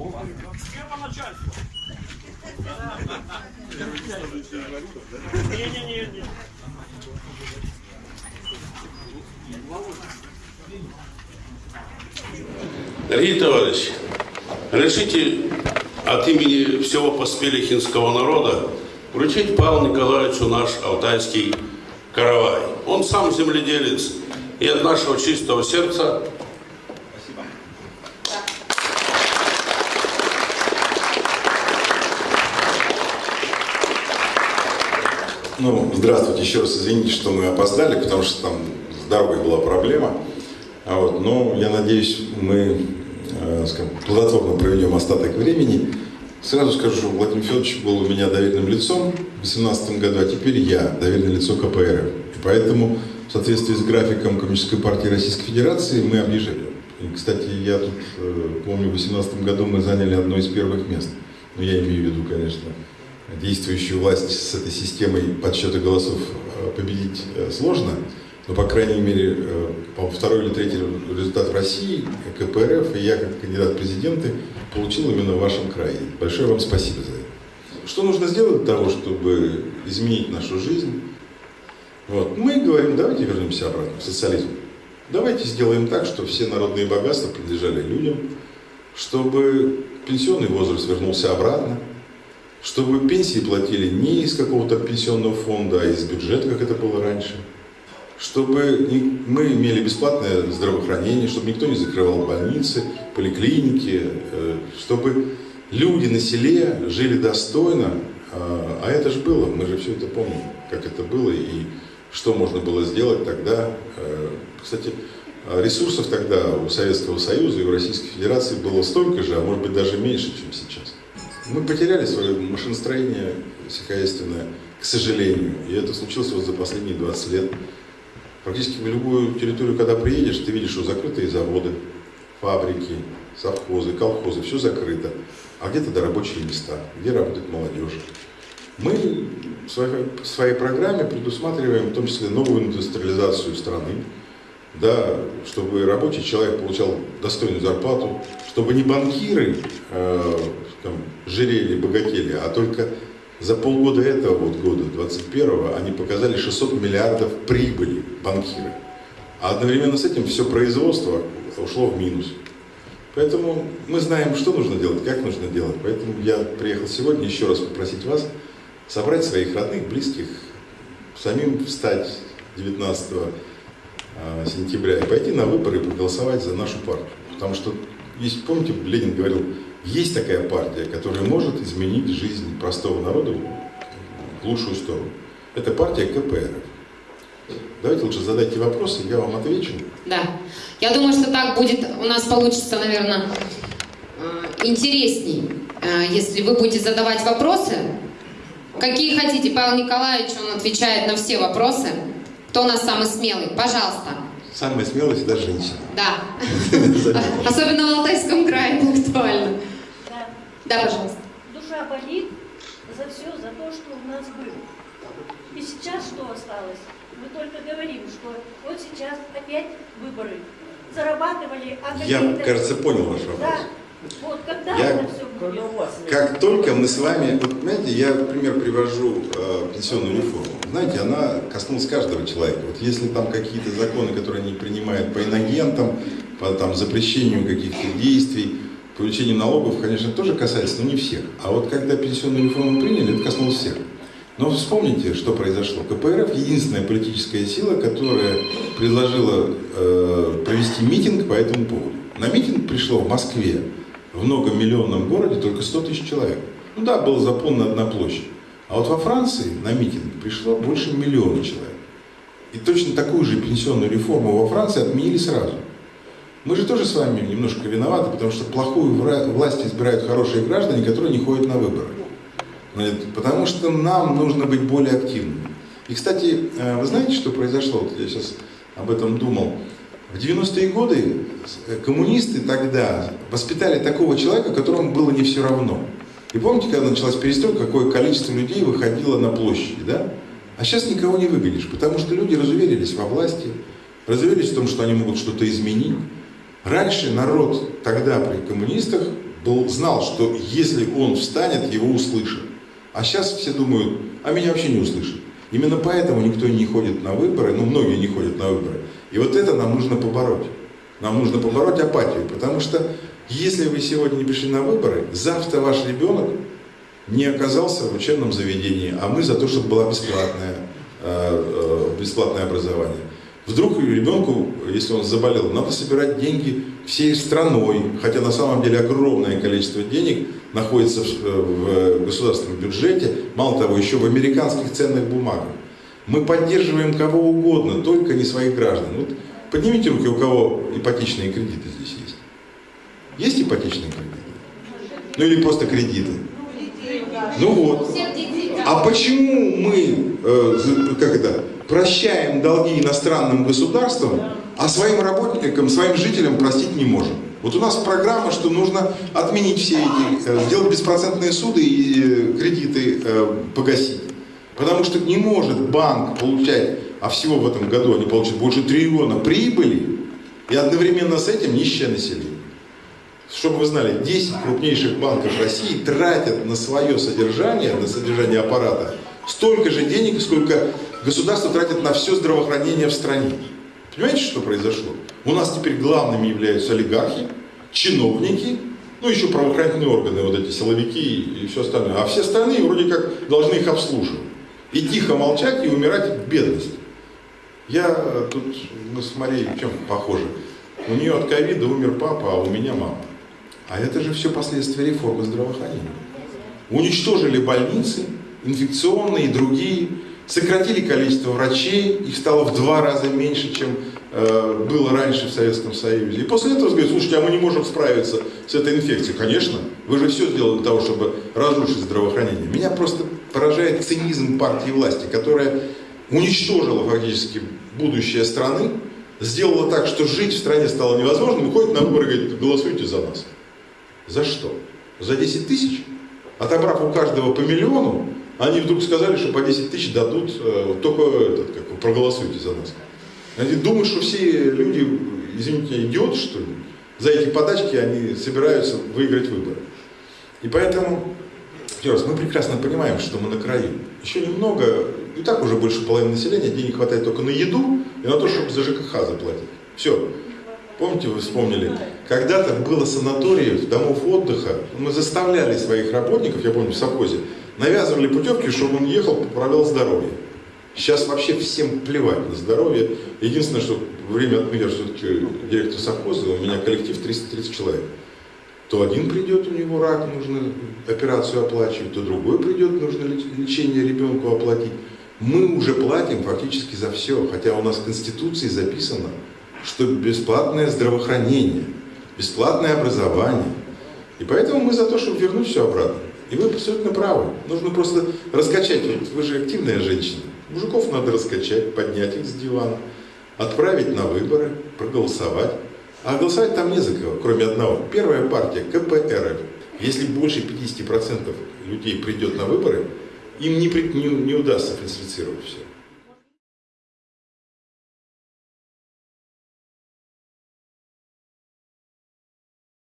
Схема. Дорогие товарищи, решите от имени всего поспелихинского народа вручить Павлу Николаевичу наш алтайский каравай. Он сам земледелец, и от нашего чистого сердца Ну, здравствуйте, еще раз извините, что мы опоздали, потому что там с дорогой была проблема. А вот, но я надеюсь, мы э, скажем, плодотворно проведем остаток времени. Сразу скажу, Владимир Федорович был у меня доверенным лицом в 2018 году, а теперь я доверенное лицо КПРФ. И поэтому в соответствии с графиком Коммунистической партии Российской Федерации мы объезжали. И, кстати, я тут э, помню, в 2018 году мы заняли одно из первых мест. Ну, я имею в виду, конечно, действующую власть с этой системой подсчета голосов э, победить э, сложно, но, по крайней мере, э, по второй или третий результат в России, КПРФ и я, как кандидат в президенты, получил именно в вашем крае. Большое вам спасибо за это. Что нужно сделать для того, чтобы изменить нашу жизнь? Вот. Мы говорим, давайте вернемся обратно в социализм. Давайте сделаем так, чтобы все народные богатства принадлежали людям, чтобы пенсионный возраст вернулся обратно, чтобы пенсии платили не из какого-то пенсионного фонда, а из бюджета, как это было раньше, чтобы мы имели бесплатное здравоохранение, чтобы никто не закрывал больницы, поликлиники, э, чтобы люди на селе жили достойно, а, а это же было, мы же все это помним, как это было и что можно было сделать тогда. Э, кстати, ресурсов тогда у Советского Союза и у Российской Федерации было столько же, а может быть даже меньше, чем сейчас. Мы потеряли свое машиностроение сельскохозяйственное, к сожалению. И это случилось вот за последние 20 лет. Практически в любую территорию, когда приедешь, ты видишь, что закрытые заводы, фабрики, совхозы, колхозы, все закрыто. А где-то до рабочие места, где работает молодежь. Мы в своей, в своей программе предусматриваем в том числе новую индустриализацию страны, да, чтобы рабочий человек получал достойную зарплату, чтобы не банкиры э, там, жирели, богатели, а только за полгода этого вот года, 21-го, они показали 600 миллиардов прибыли банкиры. А одновременно с этим все производство ушло в минус. Поэтому мы знаем, что нужно делать, как нужно делать. Поэтому я приехал сегодня еще раз попросить вас собрать своих родных, близких, самим встать 19 а, сентября и пойти на выборы и проголосовать за нашу партию. Потому что, есть, помните, Ленин говорил, есть такая партия, которая может изменить жизнь простого народа в лучшую сторону. Это партия КПРФ. Давайте лучше задайте вопросы, я вам отвечу. Да. Я думаю, что так будет, у нас получится, наверное, э, интересней, э, если вы будете задавать вопросы. Какие хотите, Павел Николаевич, он отвечает на все вопросы. Кто у нас самый смелый? Пожалуйста. Самая смелая всегда женщина. Да. Особенно в Алтайском крае это актуально. Да. Да, пожалуйста. Душа болит за все, за то, что у нас было. И сейчас что осталось? Мы только говорим, что вот сейчас опять выборы. Зарабатывали, а Я, кажется, понял ваш вопрос. Да. Вот когда Я- это все будет? Как только мы с вами, вот знаете, я пример привожу э, пенсионную реформу. Знаете, она коснулась каждого человека. Вот если там какие-то законы, которые они принимают по инагентам, по там, запрещению каких-то действий, по увеличению налогов, конечно, тоже касается, но не всех. А вот когда пенсионную реформу приняли, это коснулось всех. Но вспомните, что произошло. КПРФ единственная политическая сила, которая предложила э, провести митинг по этому поводу. На митинг пришло в Москве, в многомиллионном городе, только 100 тысяч человек. Ну да, была заполнена одна площадь. А вот во Франции на митинг пришло больше миллиона человек. И точно такую же пенсионную реформу во Франции отменили сразу. Мы же тоже с вами немножко виноваты, потому что плохую власть избирают хорошие граждане, которые не ходят на выборы. Потому что нам нужно быть более активными. И, кстати, э, вы знаете, что произошло? Вот я сейчас об этом думал. В 90-е годы э, коммунисты тогда воспитали такого человека, которому было не все равно. И помните, когда началась перестройка, какое количество людей выходило на площади, да? А сейчас никого не выгонишь, потому что люди разуверились во власти, разуверились в том, что они могут что-то изменить. Раньше народ тогда при коммунистах был, знал, что если он встанет, его услышат. А сейчас все думают, а меня вообще не услышат. Именно поэтому никто не ходит на выборы, ну многие не ходят на выборы. И вот это нам нужно побороть. Нам нужно побороть апатию, потому что если вы сегодня не пришли на выборы, завтра ваш ребенок не оказался в учебном заведении, а мы за то, чтобы было бесплатное, э, э, бесплатное образование. Вдруг ребенку, если он заболел, надо собирать деньги всей страной, хотя на самом деле огромное количество денег находится в, в государственном бюджете, мало того, еще в американских ценных бумагах. Мы поддерживаем кого угодно, только не своих граждан. Вот поднимите руки, у кого ипотечные кредиты здесь есть. Есть ипотечные кредиты? Ну или просто кредиты? Ну вот. А почему мы, э, как это, прощаем долги иностранным государствам, а своим работникам, своим жителям простить не можем? Вот у нас программа, что нужно отменить все эти, э, сделать беспроцентные суды и э, кредиты э, погасить. Потому что не может банк получать, а всего в этом году они получат больше триллиона прибыли, и одновременно с этим нищее население. Чтобы вы знали, 10 крупнейших банков России тратят на свое содержание, на содержание аппарата, столько же денег, сколько государство тратит на все здравоохранение в стране. Понимаете, что произошло? У нас теперь главными являются олигархи, чиновники, ну еще правоохранительные органы, вот эти силовики и все остальное. А все остальные вроде как должны их обслуживать. И тихо молчать и умирать в бедности. Я э, тут, мы с Марией в чем похожи? У нее от ковида умер папа, а у меня мама. А это же все последствия реформы здравоохранения. Уничтожили больницы, инфекционные и другие, сократили количество врачей, их стало в два раза меньше, чем э, было раньше в Советском Союзе. И после этого говорят, слушайте, а мы не можем справиться с этой инфекцией. Конечно, вы же все сделали для того, чтобы разрушить здравоохранение. Меня просто поражает цинизм партии власти, которая уничтожила фактически будущее страны, сделала так, что жить в стране стало невозможным, выходит на выборы и говорит, голосуйте за нас. За что? За 10 тысяч? Отобрав у каждого по миллиону, они вдруг сказали, что по 10 тысяч дадут, э, только этот, как, проголосуйте за нас. Они думают, что все люди, извините, идиоты, что ли? За эти подачки они собираются выиграть выборы. И поэтому, еще раз, мы прекрасно понимаем, что мы на краю. Еще немного, и так уже больше половины населения, денег хватает только на еду и на то, чтобы за ЖКХ заплатить. Все. Помните, вы вспомнили, когда-то было санаториев, домов отдыха, мы заставляли своих работников, я помню, в совхозе, навязывали путевки, чтобы он ехал, поправлял здоровье. Сейчас вообще всем плевать на здоровье. Единственное, что время от я все-таки директор совхоза, у меня коллектив 330 человек. То один придет, у него рак, нужно операцию оплачивать, то другой придет, нужно леч- лечение ребенку оплатить. Мы уже платим фактически за все, хотя у нас в Конституции записано, что бесплатное здравоохранение, бесплатное образование. И поэтому мы за то, чтобы вернуть все обратно. И вы абсолютно правы. Нужно просто раскачать. Вы же активная женщина. Мужиков надо раскачать, поднять их с дивана, отправить на выборы, проголосовать. А голосовать там не за кого, кроме одного. Первая партия КПРФ. Если больше 50% людей придет на выборы, им не, не- не удастся фальсифицировать все.